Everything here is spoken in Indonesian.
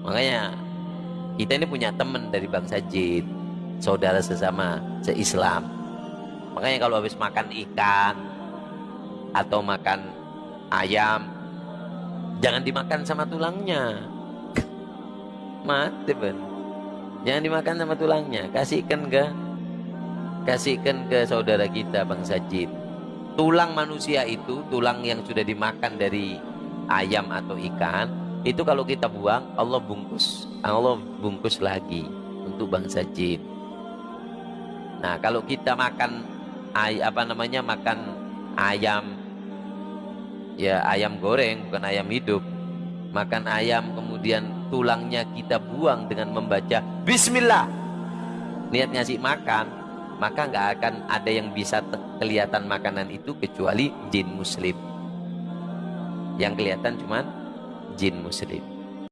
makanya kita ini punya teman dari bangsa jin saudara sesama seislam. Makanya kalau habis makan ikan atau makan ayam jangan dimakan sama tulangnya. Mati ben. Jangan dimakan sama tulangnya. Kasihkan ke kasihkan ke saudara kita bangsa jin tulang manusia itu tulang yang sudah dimakan dari ayam atau ikan itu kalau kita buang Allah bungkus. Allah bungkus lagi untuk bangsa jin. Nah kalau kita makan ay apa namanya makan ayam ya ayam goreng bukan ayam hidup. Makan ayam kemudian tulangnya kita buang dengan membaca bismillah. Niat ngasih makan maka nggak akan ada yang bisa kelihatan makanan itu kecuali jin muslim. Yang kelihatan cuman jin muslim